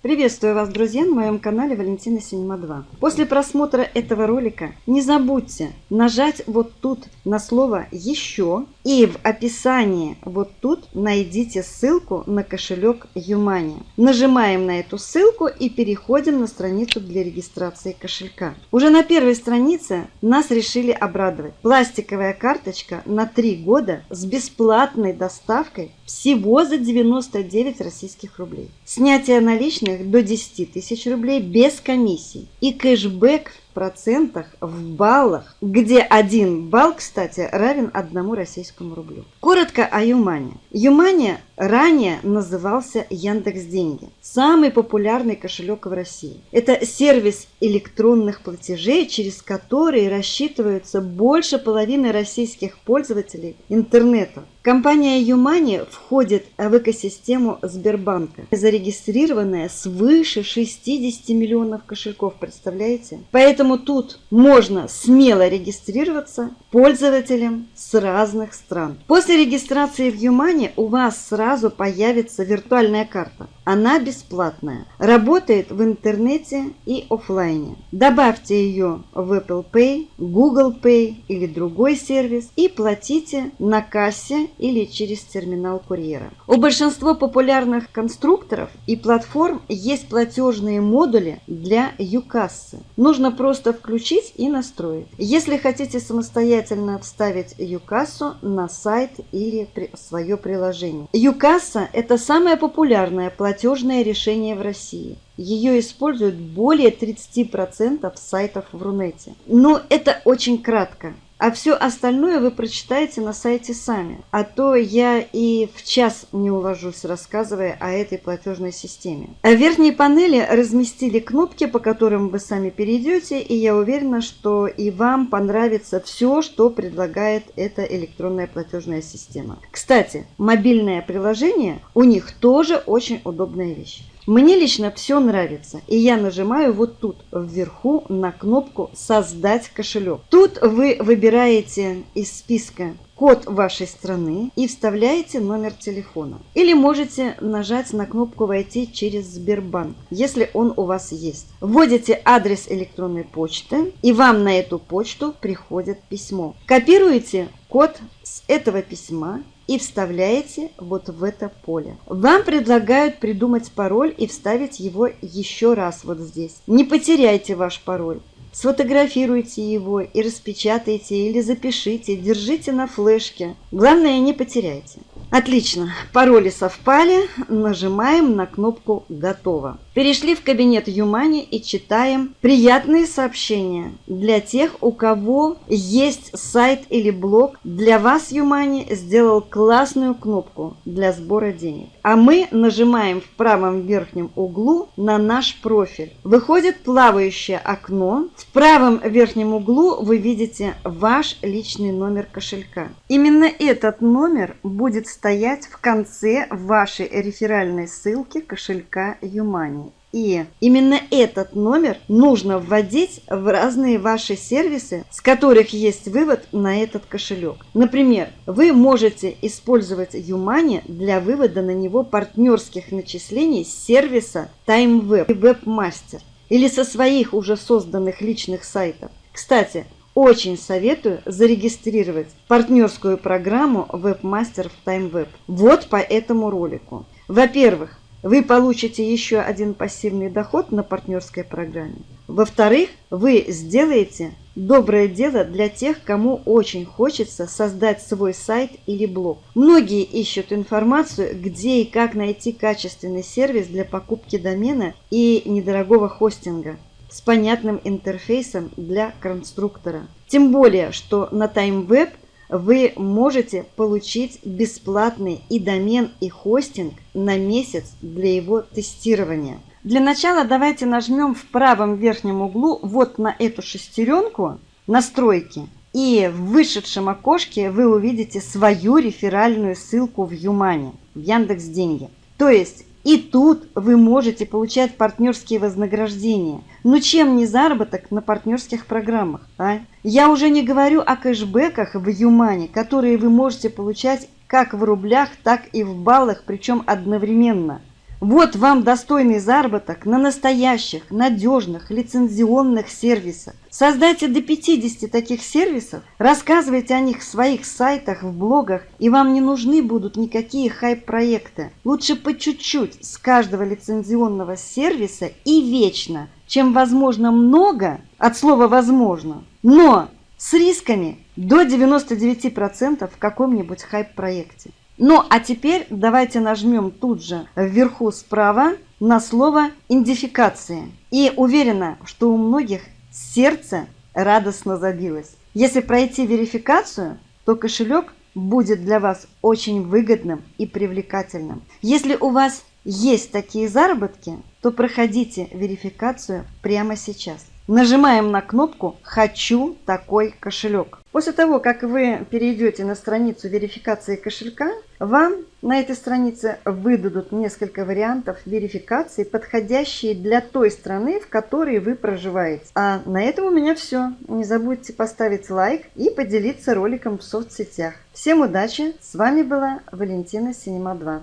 Приветствую вас, друзья, на моем канале Валентина Синема 2. После просмотра этого ролика не забудьте нажать вот тут на слово «Еще» и в описании вот тут найдите ссылку на кошелек Юмани. Нажимаем на эту ссылку и переходим на страницу для регистрации кошелька. Уже на первой странице нас решили обрадовать. Пластиковая карточка на 3 года с бесплатной доставкой всего за 99 российских рублей. Снятие наличных до 10 тысяч рублей без комиссий. И кэшбэк в процентах в баллах, где один балл, кстати, равен одному российскому рублю. Коротко о Юмане. Юмане ранее назывался Яндекс Деньги. Самый популярный кошелек в России. Это сервис электронных платежей, через который рассчитываются больше половины российских пользователей интернета. Компания Юмани входит в экосистему Сбербанка, зарегистрированная свыше 60 миллионов кошельков, представляете? Поэтому тут можно смело регистрироваться пользователям с разных стран. После регистрации в Юмани у вас сразу появится виртуальная карта. Она бесплатная, работает в интернете и офлайне. Добавьте ее в Apple Pay, Google Pay или другой сервис и платите на кассе или через терминал курьера. У большинства популярных конструкторов и платформ есть платежные модули для юкассы. Нужно просто включить и настроить. Если хотите самостоятельно вставить юкассу на сайт или свое приложение. Юкасса – это самое популярное платежное решение в России. Ее используют более 30% сайтов в Рунете. Но это очень кратко. А все остальное вы прочитаете на сайте сами. А то я и в час не уложусь, рассказывая о этой платежной системе. В верхней панели разместили кнопки, по которым вы сами перейдете, и я уверена, что и вам понравится все, что предлагает эта электронная платежная система. Кстати, мобильное приложение у них тоже очень удобная вещь. Мне лично все нравится, и я нажимаю вот тут вверху на кнопку «Создать кошелек». Тут вы выбираете из списка код вашей страны и вставляете номер телефона. Или можете нажать на кнопку «Войти через Сбербанк», если он у вас есть. Вводите адрес электронной почты, и вам на эту почту приходит письмо. Копируете код с этого письма и вставляете вот в это поле. Вам предлагают придумать пароль и вставить его еще раз вот здесь. Не потеряйте ваш пароль. Сфотографируйте его и распечатайте или запишите, держите на флешке. Главное, не потеряйте. Отлично, пароли совпали, нажимаем на кнопку «Готово». Перешли в кабинет Юмани и читаем приятные сообщения для тех, у кого есть сайт или блог. Для вас Юмани сделал классную кнопку для сбора денег. А мы нажимаем в правом верхнем углу на наш профиль. Выходит плавающее окно. В правом верхнем углу вы видите ваш личный номер кошелька. Именно этот номер будет стоять в конце вашей реферальной ссылки кошелька Юмани. И именно этот номер нужно вводить в разные ваши сервисы, с которых есть вывод на этот кошелек. Например, вы можете использовать Юмани для вывода на него партнерских начислений с сервиса TimeWeb и WebMaster или со своих уже созданных личных сайтов. Кстати, очень советую зарегистрировать партнерскую программу WebMaster в TimeWeb. Вот по этому ролику. Во-первых, вы получите еще один пассивный доход на партнерской программе. Во-вторых, вы сделаете доброе дело для тех, кому очень хочется создать свой сайт или блог. Многие ищут информацию, где и как найти качественный сервис для покупки домена и недорогого хостинга с понятным интерфейсом для конструктора. Тем более, что на TimeWeb – вы можете получить бесплатный и домен, и хостинг на месяц для его тестирования. Для начала давайте нажмем в правом верхнем углу вот на эту шестеренку «Настройки». И в вышедшем окошке вы увидите свою реферальную ссылку в Юмане, в Яндекс Деньги. То есть и тут вы можете получать партнерские вознаграждения. Ну чем не заработок на партнерских программах, а? Я уже не говорю о кэшбэках в Юмане, которые вы можете получать как в рублях, так и в баллах, причем одновременно. Вот вам достойный заработок на настоящих, надежных, лицензионных сервисах. Создайте до 50 таких сервисов, рассказывайте о них в своих сайтах, в блогах, и вам не нужны будут никакие хайп-проекты. Лучше по чуть-чуть с каждого лицензионного сервиса и вечно, чем возможно много, от слова возможно, но с рисками до 99% в каком-нибудь хайп-проекте. Ну а теперь давайте нажмем тут же вверху справа на слово «идентификация». И уверена, что у многих сердце радостно забилось. Если пройти верификацию, то кошелек будет для вас очень выгодным и привлекательным. Если у вас есть такие заработки, то проходите верификацию прямо сейчас. Нажимаем на кнопку «Хочу такой кошелек». После того, как вы перейдете на страницу верификации кошелька, вам на этой странице выдадут несколько вариантов верификации, подходящие для той страны, в которой вы проживаете. А на этом у меня все. Не забудьте поставить лайк и поделиться роликом в соцсетях. Всем удачи! С вами была Валентина Синема 2.